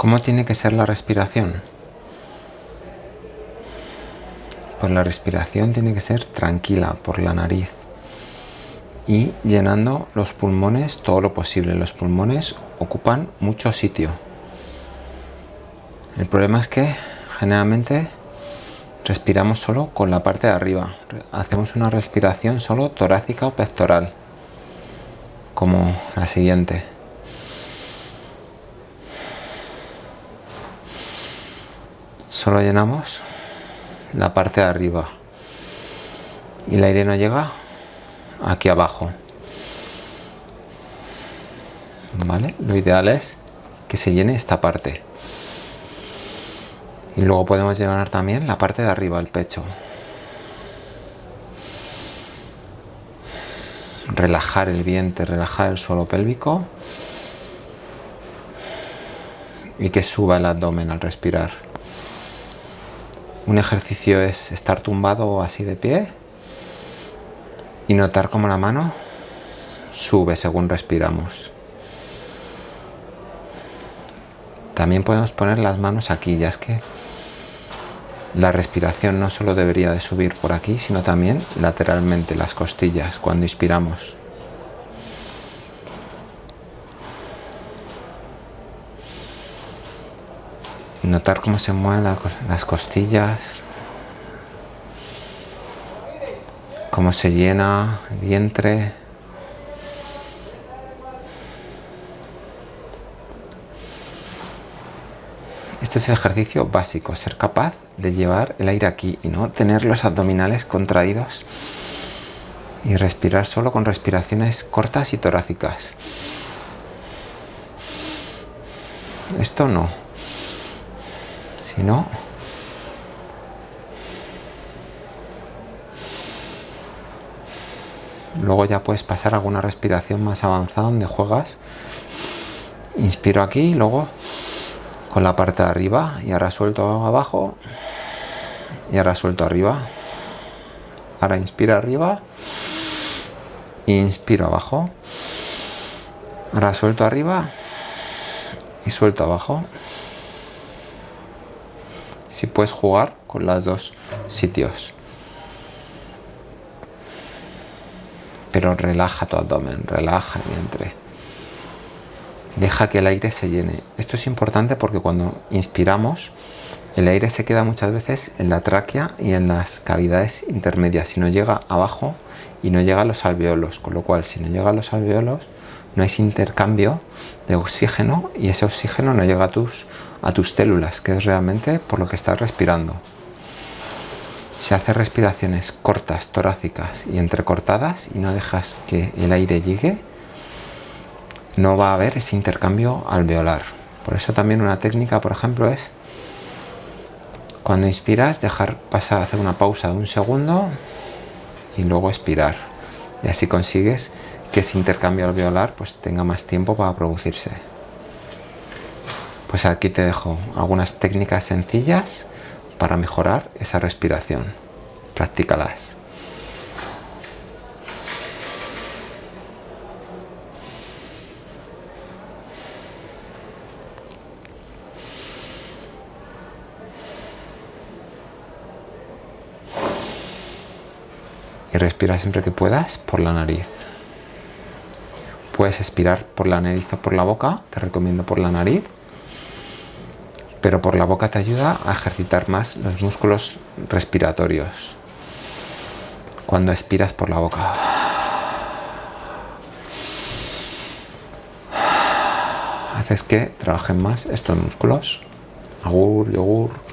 ¿Cómo tiene que ser la respiración? Pues la respiración tiene que ser tranquila por la nariz y llenando los pulmones todo lo posible. Los pulmones ocupan mucho sitio. El problema es que generalmente respiramos solo con la parte de arriba. Hacemos una respiración solo torácica o pectoral, como la siguiente. Solo llenamos la parte de arriba y el aire no llega aquí abajo. ¿Vale? Lo ideal es que se llene esta parte. Y luego podemos llenar también la parte de arriba, el pecho. Relajar el vientre, relajar el suelo pélvico. Y que suba el abdomen al respirar. Un ejercicio es estar tumbado o así de pie y notar cómo la mano sube según respiramos. También podemos poner las manos aquí, ya es que la respiración no solo debería de subir por aquí, sino también lateralmente, las costillas, cuando inspiramos. Notar cómo se mueven las costillas, cómo se llena el vientre. Este es el ejercicio básico, ser capaz de llevar el aire aquí y no tener los abdominales contraídos y respirar solo con respiraciones cortas y torácicas. Esto no. Si no, luego ya puedes pasar alguna respiración más avanzada donde juegas. Inspiro aquí, luego con la parte de arriba y ahora suelto abajo y ahora suelto arriba. Ahora inspiro arriba inspiro abajo. Ahora suelto arriba y suelto abajo si puedes jugar con los dos sitios. Pero relaja tu abdomen relaja el vientre. Deja que el aire se llene. Esto es importante porque cuando inspiramos, el aire se queda muchas veces en la tráquea y en las cavidades intermedias, si no llega abajo y no llega a los alveolos, con lo cual si no llega a los alveolos no hay intercambio de oxígeno y ese oxígeno no llega a tus, a tus células, que es realmente por lo que estás respirando. Si haces respiraciones cortas, torácicas y entrecortadas y no dejas que el aire llegue, no va a haber ese intercambio alveolar. Por eso también una técnica, por ejemplo, es cuando inspiras dejar pasar, hacer una pausa de un segundo y luego expirar. Y así consigues que ese intercambio alveolar pues tenga más tiempo para producirse. Pues aquí te dejo algunas técnicas sencillas para mejorar esa respiración. Practícalas. y respira siempre que puedas por la nariz. Puedes expirar por la nariz o por la boca, te recomiendo por la nariz, pero por la boca te ayuda a ejercitar más los músculos respiratorios. Cuando expiras por la boca. Haces que trabajen más estos músculos. Agur, yogur.